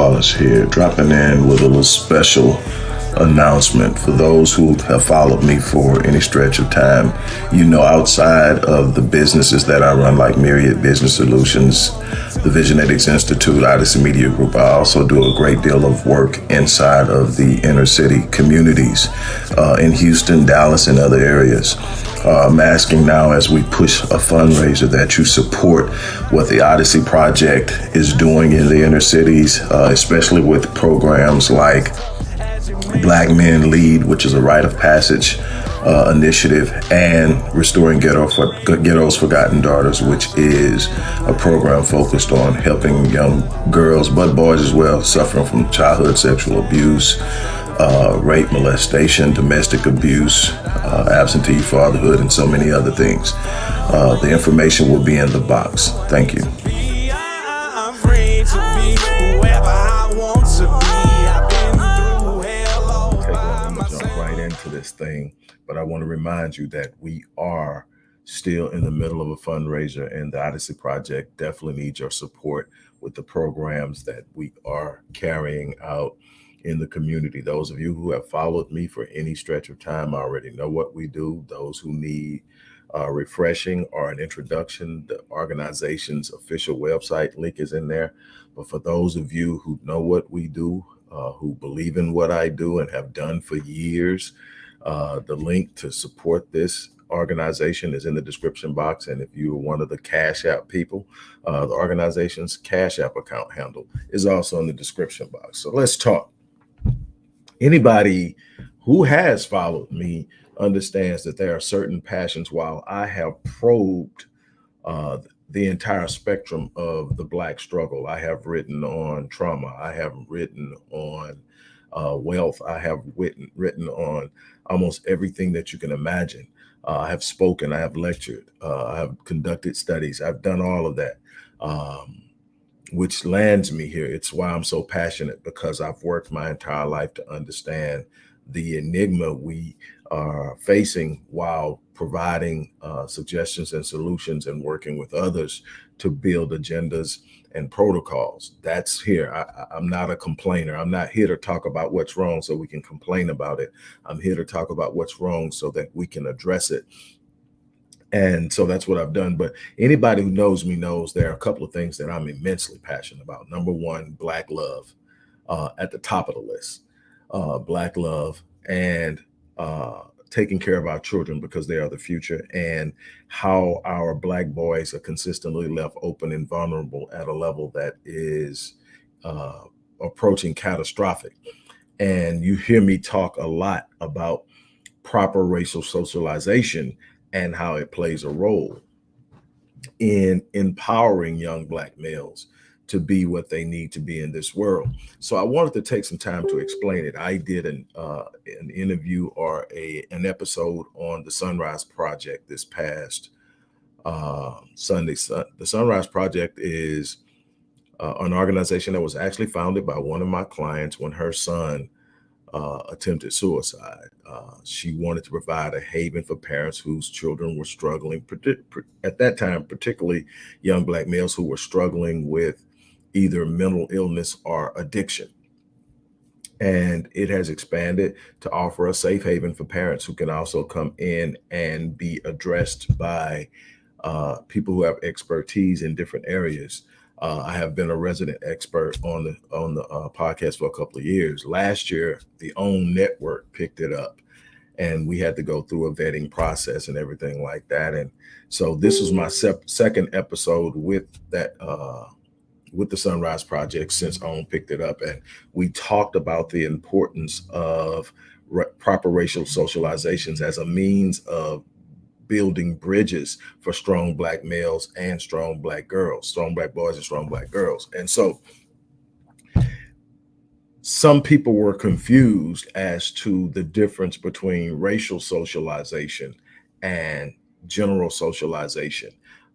Wallace here, dropping in with a little special announcement for those who have followed me for any stretch of time. You know, outside of the businesses that I run, like Myriad Business Solutions, the Visionetics Institute, Odyssey Media Group, I also do a great deal of work inside of the inner city communities uh, in Houston, Dallas, and other areas. Uh, I'm asking now as we push a fundraiser that you support what the Odyssey Project is doing in the inner cities, uh, especially with programs like Black Men Lead, which is a rite of passage uh, initiative, and Restoring Ghetto for, Ghetto's Forgotten Daughters, which is a program focused on helping young girls, but boys as well, suffering from childhood sexual abuse, uh, rape, molestation, domestic abuse, uh, absentee fatherhood, and so many other things. Uh, the information will be in the box. Thank you. Jump right into this thing, but I want to remind you that we are still in the middle of a fundraiser and the Odyssey Project definitely needs your support with the programs that we are carrying out in the community. Those of you who have followed me for any stretch of time already know what we do. Those who need uh, refreshing or an introduction, the organization's official website link is in there. But for those of you who know what we do, uh, who believe in what I do and have done for years, uh, the link to support this organization is in the description box. And if you're one of the Cash App people, uh, the organization's Cash App account handle is also in the description box. So let's talk. Anybody who has followed me understands that there are certain passions while I have probed uh, the entire spectrum of the Black struggle. I have written on trauma. I have written on uh, wealth. I have written, written on almost everything that you can imagine. Uh, I have spoken, I have lectured, uh, I have conducted studies, I've done all of that, um, which lands me here. It's why I'm so passionate because I've worked my entire life to understand the enigma we are facing while providing uh, suggestions and solutions and working with others to build agendas and protocols. That's here. I, am not a complainer. I'm not here to talk about what's wrong so we can complain about it. I'm here to talk about what's wrong so that we can address it. And so that's what I've done. But anybody who knows me knows there are a couple of things that I'm immensely passionate about. Number one, Black love uh, at the top of the list. Uh, Black love and uh, taking care of our children because they are the future and how our black boys are consistently left open and vulnerable at a level that is uh, approaching catastrophic. And you hear me talk a lot about proper racial socialization and how it plays a role in empowering young black males to be what they need to be in this world. So I wanted to take some time to explain it. I did an uh, an interview or a an episode on the Sunrise Project this past uh, Sunday. The Sunrise Project is uh, an organization that was actually founded by one of my clients when her son uh, attempted suicide. Uh, she wanted to provide a haven for parents whose children were struggling, at that time, particularly young Black males who were struggling with either mental illness or addiction. And it has expanded to offer a safe haven for parents who can also come in and be addressed by uh, people who have expertise in different areas. Uh, I have been a resident expert on the on the uh, podcast for a couple of years. Last year, the OWN network picked it up, and we had to go through a vetting process and everything like that. And so this is my second episode with that uh, with the Sunrise Project since OWN picked it up. And we talked about the importance of proper racial socializations as a means of building bridges for strong black males and strong black girls, strong black boys and strong black girls. And so some people were confused as to the difference between racial socialization and general socialization.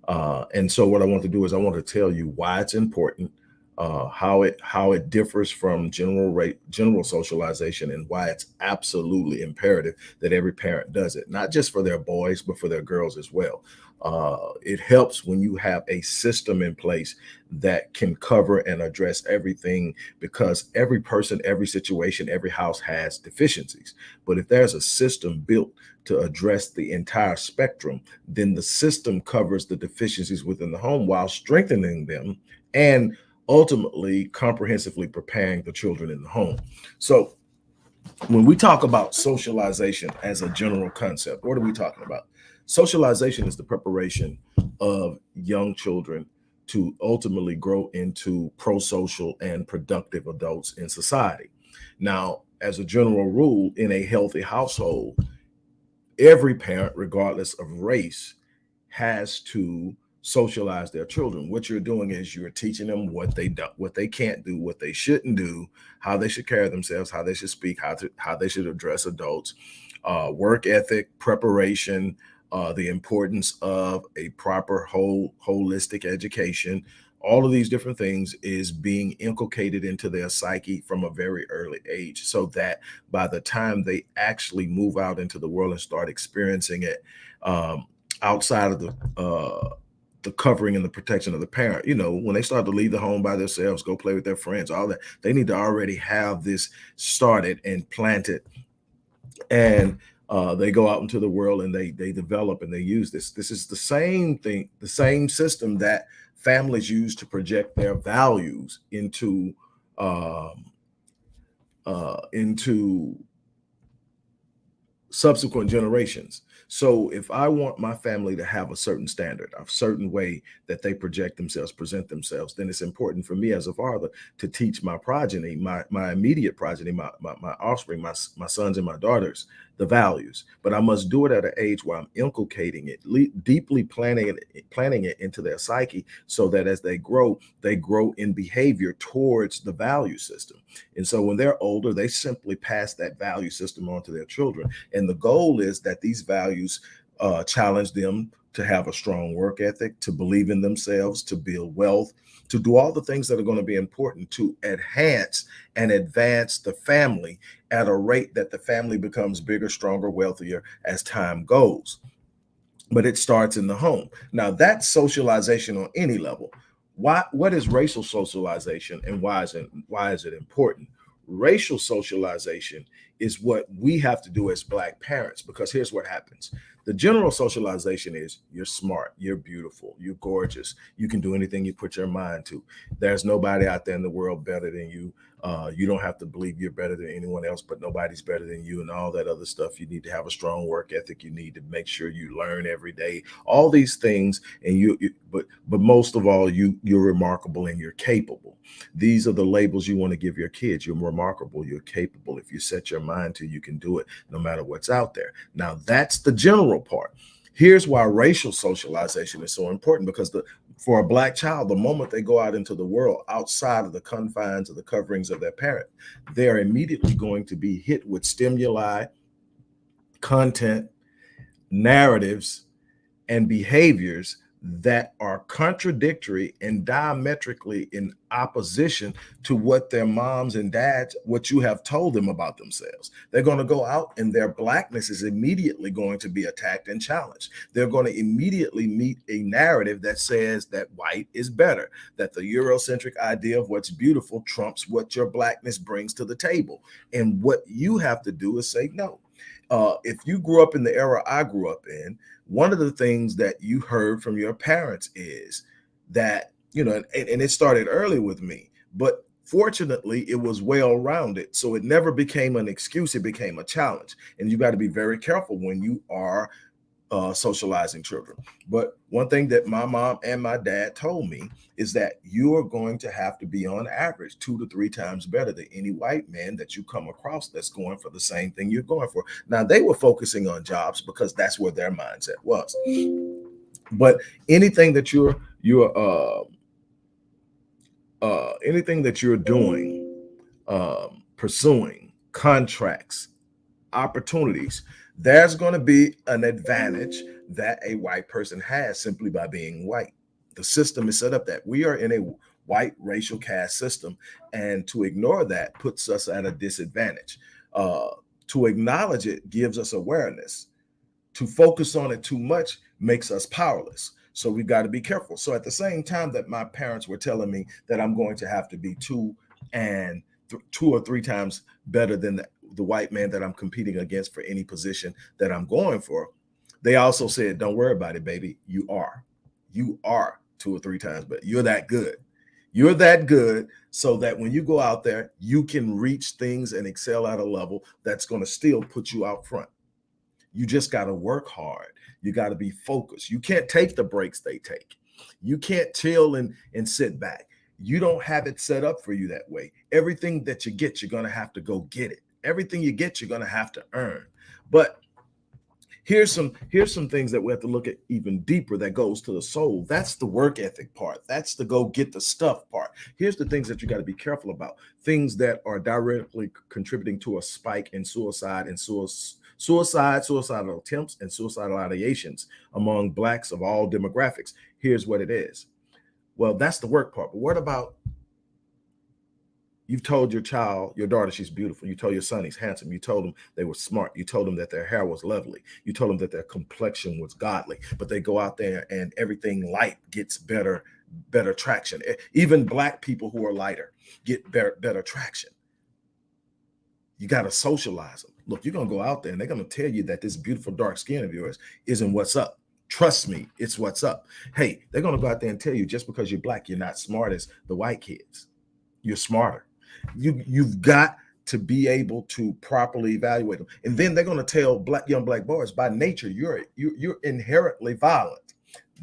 Uh, and so what I want to do is I want to tell you why it's important, uh, how it how it differs from general rate general socialization and why it's absolutely imperative that every parent does it, not just for their boys, but for their girls as well. Uh, it helps when you have a system in place that can cover and address everything because every person, every situation, every house has deficiencies. But if there's a system built to address the entire spectrum, then the system covers the deficiencies within the home while strengthening them and ultimately comprehensively preparing the children in the home. So when we talk about socialization as a general concept, what are we talking about? Socialization is the preparation of young children to ultimately grow into pro-social and productive adults in society. Now, as a general rule, in a healthy household, every parent, regardless of race, has to socialize their children. What you're doing is you're teaching them what they do, what they can't do, what they shouldn't do, how they should carry themselves, how they should speak, how to how they should address adults, uh, work ethic, preparation, uh, the importance of a proper whole holistic education all of these different things is being inculcated into their psyche from a very early age so that by the time they actually move out into the world and start experiencing it um, outside of the uh, the covering and the protection of the parent. You know, when they start to leave the home by themselves, go play with their friends, all that, they need to already have this started and planted. And uh, they go out into the world and they they develop and they use this. This is the same thing, the same system that families use to project their values into um, uh, into subsequent generations. So if I want my family to have a certain standard, a certain way that they project themselves, present themselves, then it's important for me as a father to teach my progeny, my my immediate progeny, my my, my offspring, my, my sons and my daughters, the values. But I must do it at an age where I'm inculcating it, deeply planning it, planning it into their psyche so that as they grow, they grow in behavior towards the value system. And so when they're older, they simply pass that value system on to their children. And the goal is that these values uh, challenge them to have a strong work ethic, to believe in themselves, to build wealth, to do all the things that are going to be important to enhance and advance the family at a rate that the family becomes bigger, stronger, wealthier as time goes. But it starts in the home. Now that's socialization on any level. Why, what is racial socialization and why is it, why is it important? Racial socialization is what we have to do as black parents because here's what happens the general socialization is you're smart, you're beautiful, you're gorgeous, you can do anything you put your mind to. There's nobody out there in the world better than you. Uh, you don't have to believe you're better than anyone else, but nobody's better than you and all that other stuff. You need to have a strong work ethic. You need to make sure you learn every day, all these things. And you, you but, but most of all, you, you're remarkable and you're capable. These are the labels you want to give your kids. You're remarkable. You're capable. If you set your mind to, you can do it no matter what's out there. Now that's the general part. Here's why racial socialization is so important because the for a black child, the moment they go out into the world outside of the confines of the coverings of their parent, they're immediately going to be hit with stimuli, content, narratives, and behaviors that are contradictory and diametrically in opposition to what their moms and dads, what you have told them about themselves. They're going to go out and their blackness is immediately going to be attacked and challenged. They're going to immediately meet a narrative that says that white is better, that the Eurocentric idea of what's beautiful trumps what your blackness brings to the table. And what you have to do is say, no, uh, if you grew up in the era I grew up in, one of the things that you heard from your parents is that, you know, and, and it started early with me, but fortunately it was well rounded. So it never became an excuse, it became a challenge. And you got to be very careful when you are uh, socializing children. But one thing that my mom and my dad told me is that you are going to have to be on average two to three times better than any white man that you come across that's going for the same thing you're going for. Now they were focusing on jobs because that's where their mindset was. But anything that you're you're uh, uh, anything that you're doing, um, pursuing contracts, opportunities, there's going to be an advantage that a white person has simply by being white. The system is set up that we are in a white racial caste system, and to ignore that puts us at a disadvantage. Uh, to acknowledge it gives us awareness. To focus on it too much makes us powerless. So we've got to be careful. So at the same time that my parents were telling me that I'm going to have to be two and two or three times better than the, the white man that I'm competing against for any position that I'm going for, they also said, don't worry about it, baby. You are. You are two or three times, but you're that good. You're that good so that when you go out there, you can reach things and excel at a level that's going to still put you out front. You just got to work hard. You got to be focused. You can't take the breaks they take. You can't chill and, and sit back. You don't have it set up for you that way. Everything that you get, you're going to have to go get it. Everything you get, you're going to have to earn. But here's some here's some things that we have to look at even deeper that goes to the soul. That's the work ethic part. That's the go get the stuff part. Here's the things that you got to be careful about. Things that are directly contributing to a spike in suicide and suicide suicide suicidal attempts and suicidal ideations among blacks of all demographics. Here's what it is. Well that's the work part but what about You've told your child, your daughter, she's beautiful. You told your son he's handsome. You told them they were smart. You told them that their hair was lovely. You told them that their complexion was godly. But they go out there and everything light gets better, better traction. Even black people who are lighter get better, better traction. You got to socialize them. Look, you're going to go out there and they're going to tell you that this beautiful dark skin of yours isn't what's up. Trust me, it's what's up. Hey, they're going to go out there and tell you just because you're black, you're not smart as the white kids. You're smarter you you've got to be able to properly evaluate them. And then they're going to tell black young black boys by nature, you're, you're, you're inherently violent.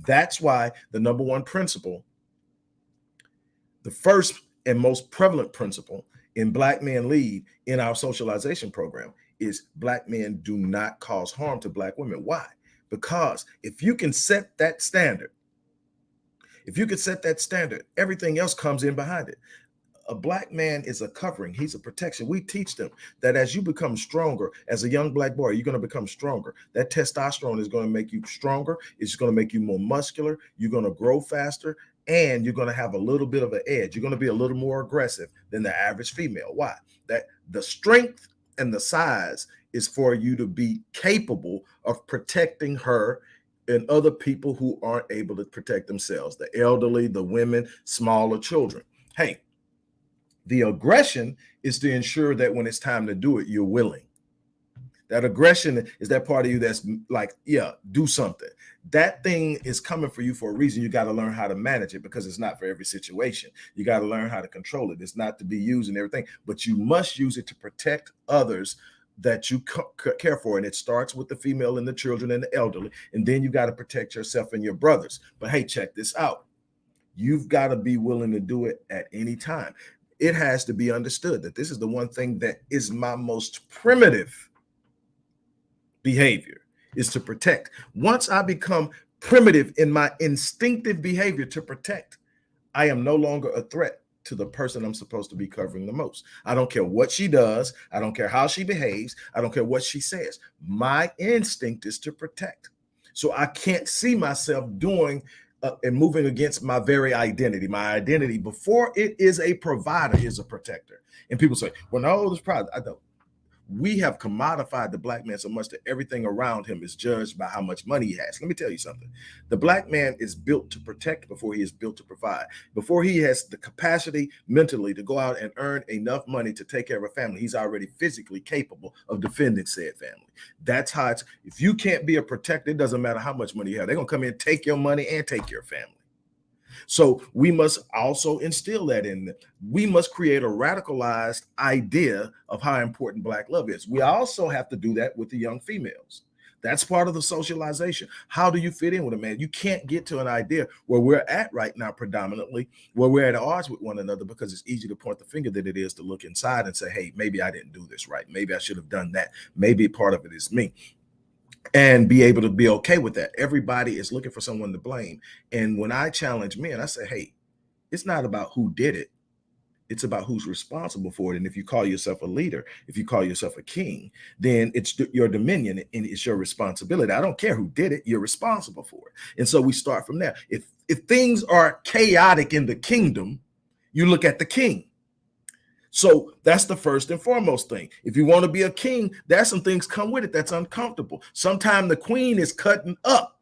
That's why the number one principle, the first and most prevalent principle in Black Men Lead in our socialization program is black men do not cause harm to black women. Why? Because if you can set that standard, if you can set that standard, everything else comes in behind it a black man is a covering. He's a protection. We teach them that as you become stronger as a young black boy you're going to become stronger. That testosterone is going to make you stronger. It's going to make you more muscular. You're going to grow faster and you're going to have a little bit of an edge. You're going to be a little more aggressive than the average female. Why? That the strength and the size is for you to be capable of protecting her and other people who aren't able to protect themselves the elderly the women smaller children. Hey the aggression is to ensure that when it's time to do it, you're willing. That aggression is that part of you that's mm, like, yeah, do something. That thing is coming for you for a reason. You got to learn how to manage it because it's not for every situation. You got to learn how to control it. It's not to be used and everything, but you must use it to protect others that you care for. And it starts with the female and the children and the elderly. And then you got to protect yourself and your brothers. But hey, check this out. You've got to be willing to do it at any time it has to be understood that this is the one thing that is my most primitive behavior is to protect. Once I become primitive in my instinctive behavior to protect, I am no longer a threat to the person I'm supposed to be covering the most. I don't care what she does. I don't care how she behaves. I don't care what she says. My instinct is to protect. So I can't see myself doing uh, and moving against my very identity. My identity before it is a provider is a protector. And people say, well, no, this pride. I don't we have commodified the black man so much that everything around him is judged by how much money he has. Let me tell you something. The black man is built to protect before he is built to provide. Before he has the capacity mentally to go out and earn enough money to take care of a family, he's already physically capable of defending said family. That's how it's, if you can't be a protector, it doesn't matter how much money you have. They're going to come in, take your money and take your family. So we must also instill that in them. We must create a radicalized idea of how important black love is. We also have to do that with the young females. That's part of the socialization. How do you fit in with a man? You can't get to an idea where we're at right now, predominantly, where we're at odds with one another because it's easy to point the finger than it is to look inside and say, hey, maybe I didn't do this right. Maybe I should have done that. Maybe part of it is me and be able to be okay with that. Everybody is looking for someone to blame. And when I challenge men, I say, hey, it's not about who did it. It's about who's responsible for it. And if you call yourself a leader, if you call yourself a king, then it's your dominion and it's your responsibility. I don't care who did it, you're responsible for it. And so we start from there. If if things are chaotic in the kingdom, you look at the king. So that's the first and foremost thing. If you want to be a king, there's some things come with it that's uncomfortable. Sometimes the queen is cutting up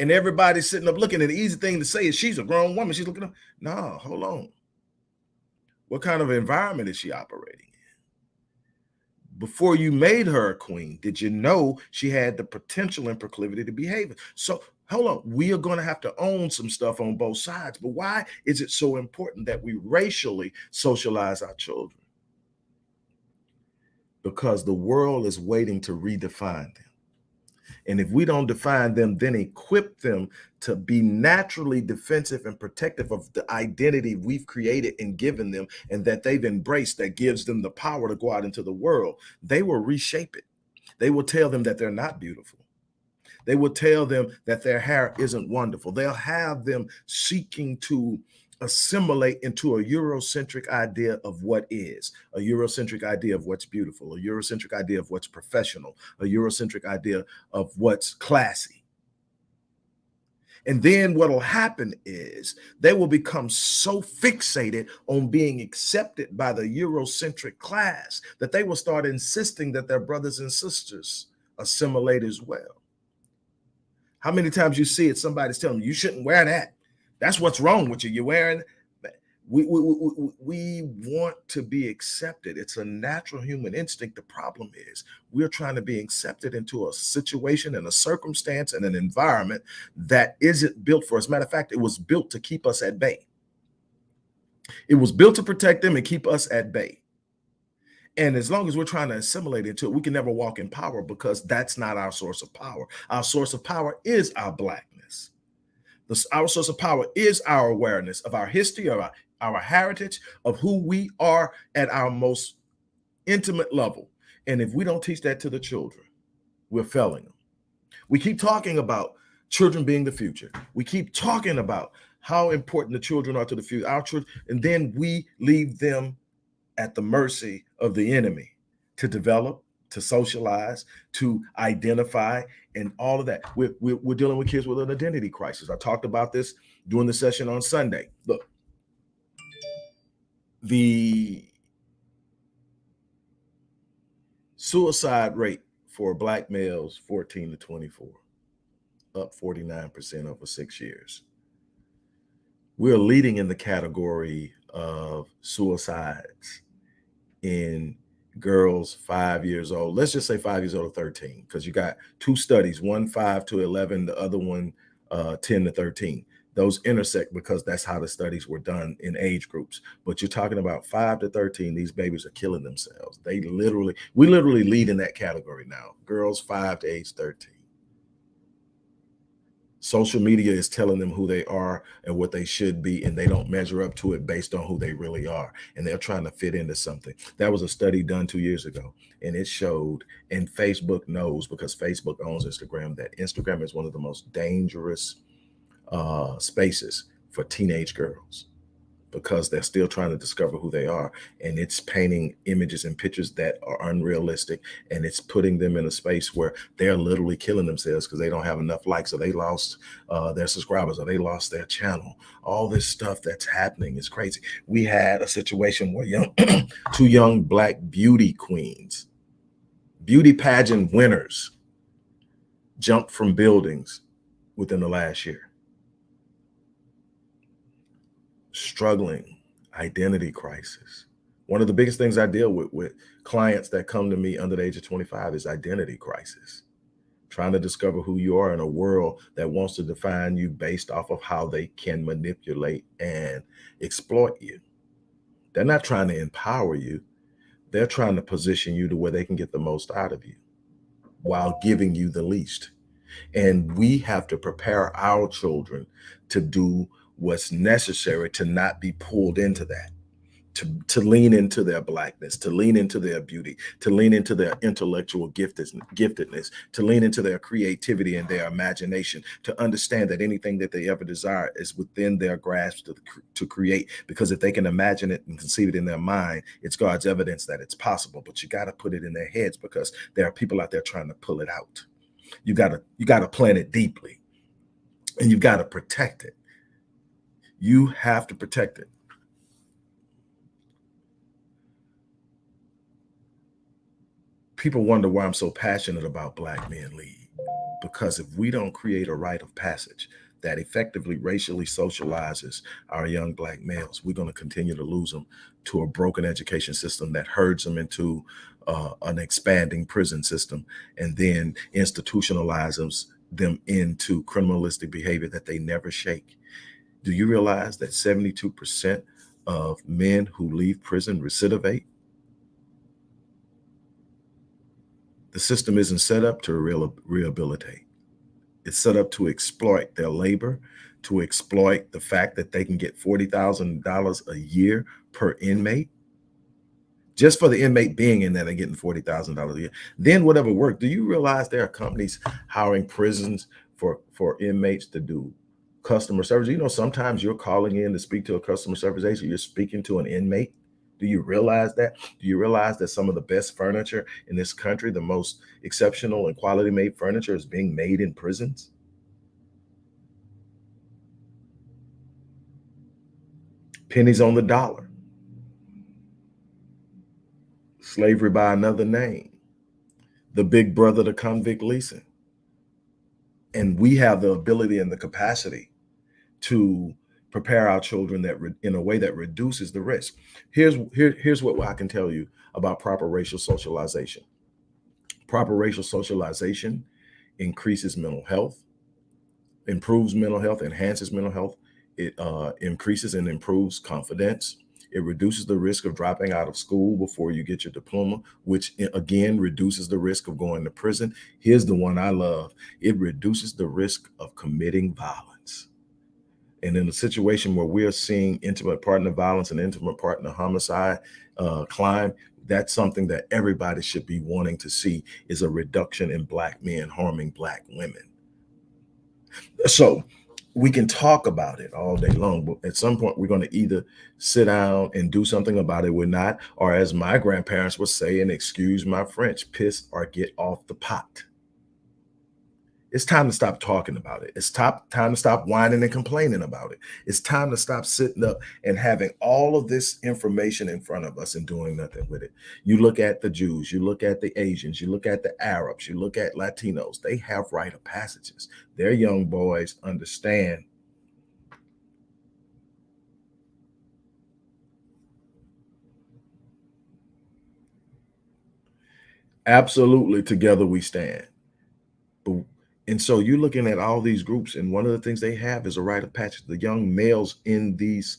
and everybody's sitting up looking. And the easy thing to say is she's a grown woman. She's looking up. No, hold on. What kind of environment is she operating in? Before you made her a queen, did you know she had the potential and proclivity to behave? So hold on, we are going to have to own some stuff on both sides. But why is it so important that we racially socialize our children? Because the world is waiting to redefine them. And if we don't define them, then equip them to be naturally defensive and protective of the identity we've created and given them and that they've embraced that gives them the power to go out into the world, they will reshape it. They will tell them that they're not beautiful. They will tell them that their hair isn't wonderful. They'll have them seeking to assimilate into a Eurocentric idea of what is, a Eurocentric idea of what's beautiful, a Eurocentric idea of what's professional, a Eurocentric idea of what's classy. And then what will happen is they will become so fixated on being accepted by the Eurocentric class that they will start insisting that their brothers and sisters assimilate as well. How many times you see it, somebody's telling you, you shouldn't wear that. That's what's wrong with you. You're wearing, we, we, we, we want to be accepted. It's a natural human instinct. The problem is we're trying to be accepted into a situation and a circumstance and an environment that isn't built for us. Matter of fact, it was built to keep us at bay. It was built to protect them and keep us at bay. And as long as we're trying to assimilate into it, we can never walk in power because that's not our source of power. Our source of power is our blackness. The, our source of power is our awareness of our history, of our, our heritage, of who we are at our most intimate level. And if we don't teach that to the children, we're failing them. We keep talking about children being the future. We keep talking about how important the children are to the future, our children, and then we leave them at the mercy of the enemy to develop, to socialize, to identify, and all of that. We're, we're, dealing with kids with an identity crisis. I talked about this during the session on Sunday. Look, the suicide rate for black males 14 to 24 up 49% over six years we're leading in the category of suicides in girls five years old. Let's just say five years old or 13, because you got two studies, one five to 11, the other one uh, 10 to 13. Those intersect because that's how the studies were done in age groups. But you're talking about five to 13, these babies are killing themselves. They literally, we literally lead in that category now. Girls five to age 13. Social media is telling them who they are and what they should be, and they don't measure up to it based on who they really are. And they're trying to fit into something. That was a study done two years ago, and it showed, and Facebook knows because Facebook owns Instagram, that Instagram is one of the most dangerous uh, spaces for teenage girls because they're still trying to discover who they are. And it's painting images and pictures that are unrealistic. And it's putting them in a space where they're literally killing themselves because they don't have enough likes or they lost uh, their subscribers or they lost their channel. All this stuff that's happening is crazy. We had a situation where young, two young black beauty queens, beauty pageant winners jumped from buildings within the last year struggling identity crisis. One of the biggest things I deal with with clients that come to me under the age of 25 is identity crisis. Trying to discover who you are in a world that wants to define you based off of how they can manipulate and exploit you. They're not trying to empower you. They're trying to position you to where they can get the most out of you while giving you the least. And we have to prepare our children to do what's necessary to not be pulled into that to, to lean into their blackness, to lean into their beauty, to lean into their intellectual giftedness, to lean into their creativity and their imagination, to understand that anything that they ever desire is within their grasp to, to create. Because if they can imagine it and conceive it in their mind, it's God's evidence that it's possible. But you got to put it in their heads because there are people out there trying to pull it out. You got to you got to plant it deeply, and you've got to protect it. You have to protect it. People wonder why I'm so passionate about Black Men Lead. because if we don't create a rite of passage that effectively racially socializes our young black males, we're going to continue to lose them to a broken education system that herds them into uh, an expanding prison system and then institutionalizes them into criminalistic behavior that they never shake. Do you realize that 72% of men who leave prison recidivate? The system isn't set up to rehabilitate. It's set up to exploit their labor, to exploit the fact that they can get $40,000 a year per inmate. Just for the inmate being in there, they're getting $40,000 a year. Then whatever work, do you realize there are companies hiring prisons for, for inmates to do customer service? You know, sometimes you're calling in to speak to a customer service agent, you're speaking to an inmate. Do you realize that? Do you realize that some of the best furniture in this country, the most exceptional and quality made furniture is being made in prisons? Pennies on the dollar. Slavery by another name. The big brother to convict leasing. And we have the ability and the capacity to prepare our children that in a way that reduces the risk. Here's here, here's what I can tell you about proper racial socialization. Proper racial socialization increases mental health, improves mental health, enhances mental health. It uh, increases and improves confidence. It reduces the risk of dropping out of school before you get your diploma, which again reduces the risk of going to prison. Here's the one I love. It reduces the risk of committing violence. And in a situation where we're seeing intimate partner violence and intimate partner homicide uh, climb, that's something that everybody should be wanting to see is a reduction in black men harming black women. So we can talk about it all day long, but at some point we're going to either sit down and do something about it. We're not, or as my grandparents would say, and excuse my French, piss or get off the pot it's time to stop talking about it. It's top, time to stop whining and complaining about it. It's time to stop sitting up and having all of this information in front of us and doing nothing with it. You look at the Jews, you look at the Asians, you look at the Arabs, you look at Latinos, they have rite of passages. Their young boys understand absolutely together we stand. But and so you're looking at all these groups, and one of the things they have is a rite of passage. The young males in these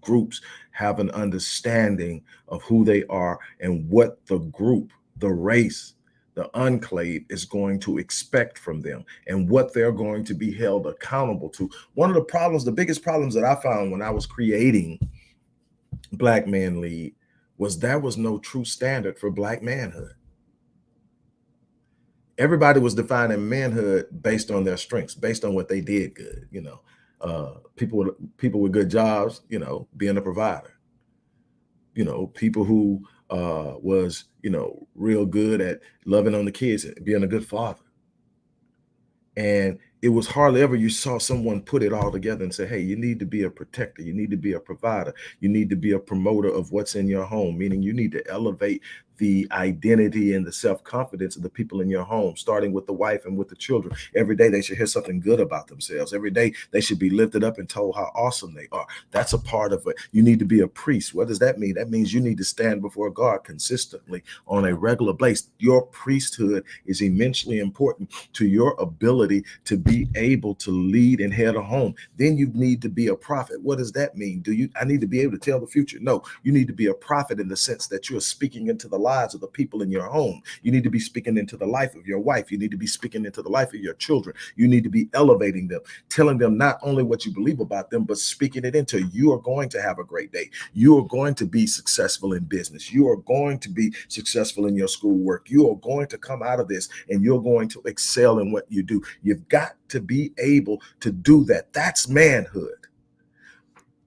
groups have an understanding of who they are and what the group, the race, the enclave is going to expect from them and what they're going to be held accountable to. One of the problems, the biggest problems that I found when I was creating Black Man Lead was there was no true standard for Black manhood everybody was defining manhood based on their strengths, based on what they did good. You know, uh, people with people with good jobs, you know, being a provider. You know, people who uh, was you know real good at loving on the kids, being a good father. And it was hardly ever you saw someone put it all together and say, hey, you need to be a protector. You need to be a provider. You need to be a promoter of what's in your home, meaning you need to elevate the identity and the self-confidence of the people in your home, starting with the wife and with the children. Every day they should hear something good about themselves. Every day they should be lifted up and told how awesome they are. That's a part of it. You need to be a priest. What does that mean? That means you need to stand before God consistently on a regular basis. Your priesthood is immensely important to your ability to be able to lead and head a home. Then you need to be a prophet. What does that mean? Do you I need to be able to tell the future? No, you need to be a prophet in the sense that you're speaking into the lives of the people in your home. You need to be speaking into the life of your wife. You need to be speaking into the life of your children. You need to be elevating them, telling them not only what you believe about them, but speaking it into you are going to have a great day. You are going to be successful in business. You are going to be successful in your schoolwork. You are going to come out of this and you're going to excel in what you do. You've got to be able to do that. That's manhood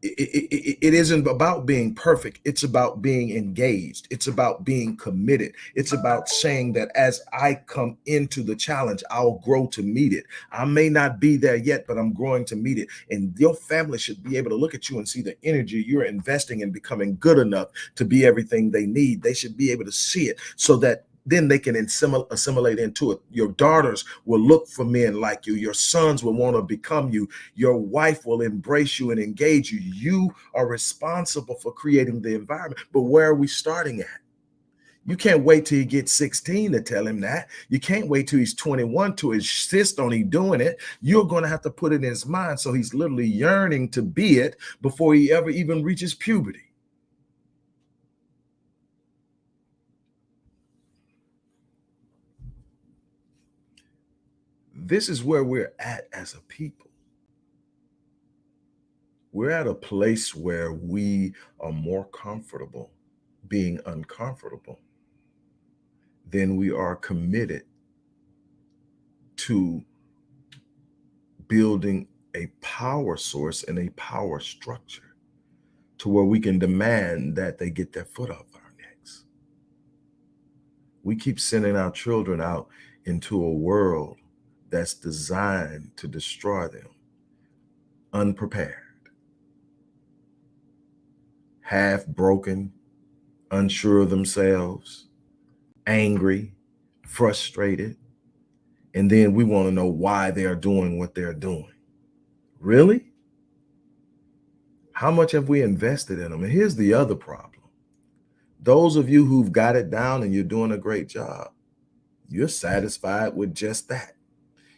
it, it, it isn't about being perfect. It's about being engaged. It's about being committed. It's about saying that as I come into the challenge, I'll grow to meet it. I may not be there yet, but I'm growing to meet it. And your family should be able to look at you and see the energy you're investing in becoming good enough to be everything they need. They should be able to see it so that then they can assimilate into it. Your daughters will look for men like you. Your sons will want to become you. Your wife will embrace you and engage you. You are responsible for creating the environment. But where are we starting at? You can't wait till he gets 16 to tell him that. You can't wait till he's 21 to insist on he doing it. You're going to have to put it in his mind. So he's literally yearning to be it before he ever even reaches puberty. This is where we're at as a people. We're at a place where we are more comfortable being uncomfortable than we are committed to building a power source and a power structure to where we can demand that they get their foot off our necks. We keep sending our children out into a world that's designed to destroy them unprepared, half broken, unsure of themselves, angry, frustrated, and then we want to know why they're doing what they're doing. Really? How much have we invested in them? And here's the other problem. Those of you who've got it down and you're doing a great job, you're satisfied with just that.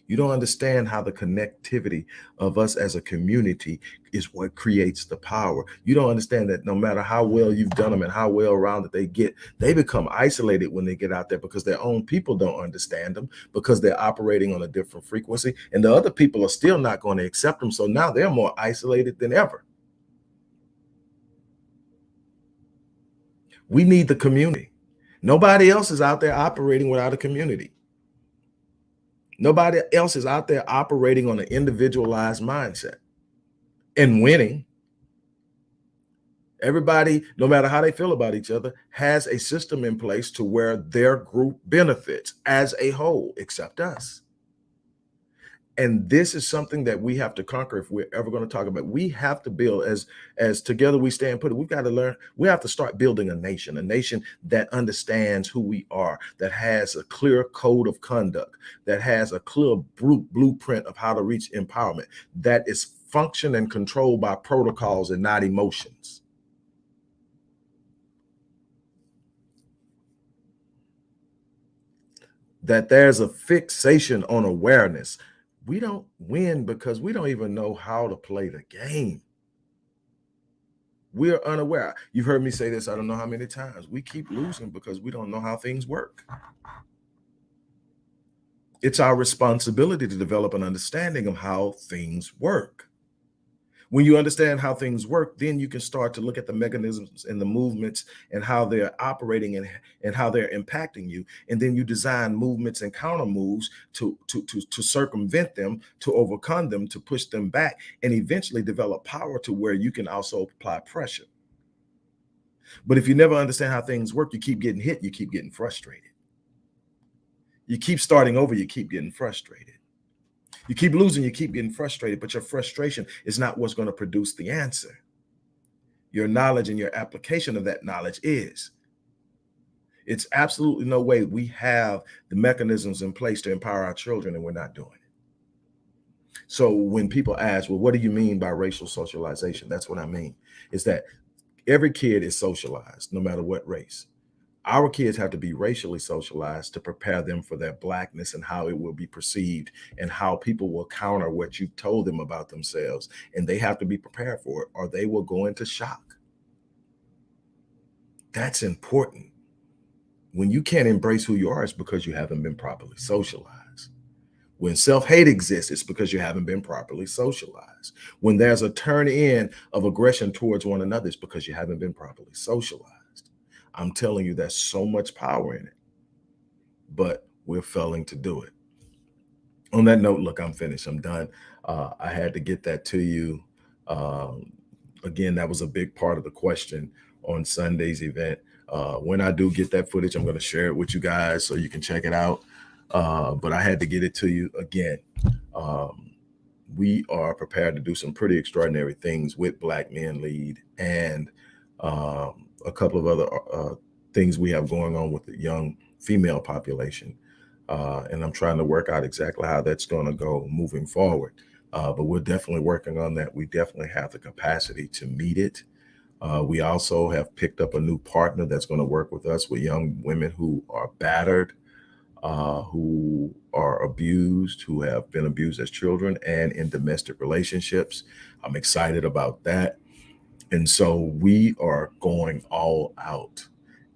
You don't understand how the connectivity of us as a community is what creates the power. You don't understand that no matter how well you've done them and how well rounded they get, they become isolated when they get out there because their own people don't understand them because they're operating on a different frequency and the other people are still not going to accept them. So now they're more isolated than ever. We need the community. Nobody else is out there operating without a community. Nobody else is out there operating on an individualized mindset and winning. Everybody, no matter how they feel about each other, has a system in place to where their group benefits as a whole, except us. And this is something that we have to conquer if we're ever going to talk about. We have to build as as together we stand put it. We've got to learn. We have to start building a nation, a nation that understands who we are, that has a clear code of conduct, that has a clear blueprint of how to reach empowerment, that is function and controlled by protocols and not emotions. That there's a fixation on awareness we don't win because we don't even know how to play the game. We are unaware. You've heard me say this, I don't know how many times. We keep losing because we don't know how things work. It's our responsibility to develop an understanding of how things work. When you understand how things work, then you can start to look at the mechanisms and the movements and how they're operating and, and how they're impacting you. And then you design movements and counter moves to, to, to, to circumvent them, to overcome them, to push them back, and eventually develop power to where you can also apply pressure. But if you never understand how things work, you keep getting hit, you keep getting frustrated. You keep starting over, you keep getting frustrated. You keep losing, you keep getting frustrated, but your frustration is not what's going to produce the answer. Your knowledge and your application of that knowledge is. It's absolutely no way we have the mechanisms in place to empower our children and we're not doing it. So when people ask, well, what do you mean by racial socialization? That's what I mean, is that every kid is socialized, no matter what race our kids have to be racially socialized to prepare them for their blackness and how it will be perceived and how people will counter what you've told them about themselves. And they have to be prepared for it or they will go into shock. That's important. When you can't embrace who you are, it's because you haven't been properly socialized. When self-hate exists, it's because you haven't been properly socialized. When there's a turn in of aggression towards one another, it's because you haven't been properly socialized. I'm telling you, there's so much power in it, but we're failing to do it. On that note, look, I'm finished. I'm done. Uh, I had to get that to you. Um, again, that was a big part of the question on Sunday's event. Uh, when I do get that footage, I'm going to share it with you guys so you can check it out. Uh, but I had to get it to you again. Um, we are prepared to do some pretty extraordinary things with Black Men Lead and um, a couple of other uh, things we have going on with the young female population. Uh, and I'm trying to work out exactly how that's going to go moving forward. Uh, but we're definitely working on that. We definitely have the capacity to meet it. Uh, we also have picked up a new partner that's going to work with us with young women who are battered, uh, who are abused, who have been abused as children and in domestic relationships. I'm excited about that. And so we are going all out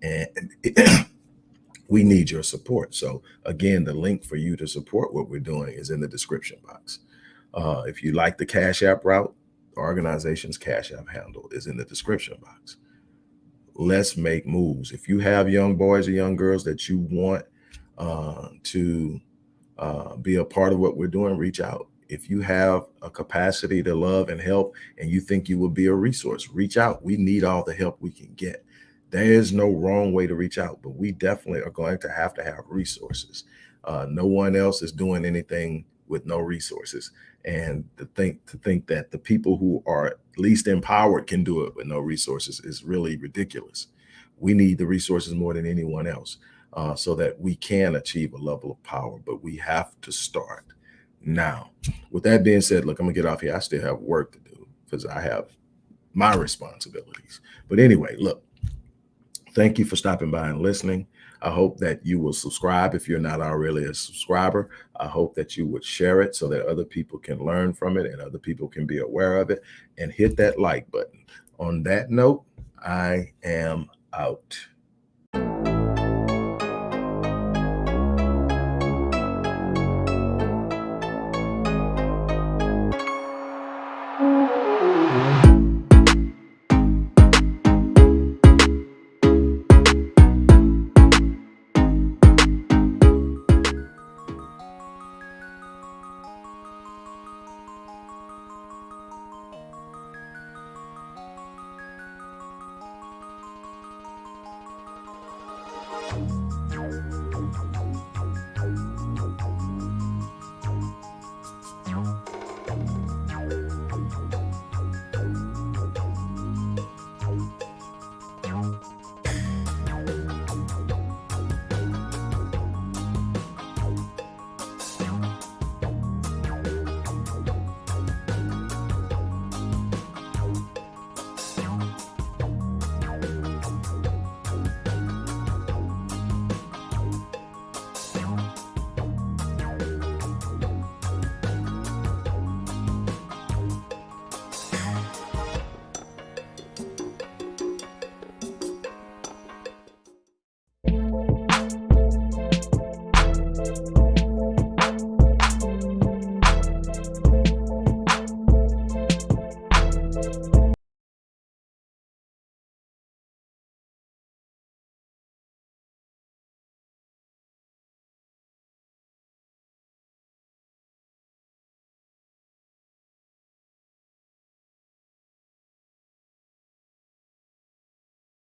and we need your support. So again, the link for you to support what we're doing is in the description box. Uh, if you like the Cash App route, the organization's Cash App handle is in the description box. Let's make moves. If you have young boys or young girls that you want uh, to uh, be a part of what we're doing, reach out. If you have a capacity to love and help and you think you will be a resource, reach out. We need all the help we can get. There is no wrong way to reach out, but we definitely are going to have to have resources. Uh, no one else is doing anything with no resources. And to think to think that the people who are least empowered can do it with no resources is really ridiculous. We need the resources more than anyone else uh, so that we can achieve a level of power, but we have to start now. With that being said, look, I'm gonna get off here. I still have work to do because I have my responsibilities. But anyway, look, thank you for stopping by and listening. I hope that you will subscribe if you're not already a subscriber. I hope that you would share it so that other people can learn from it and other people can be aware of it and hit that like button. On that note, I am out.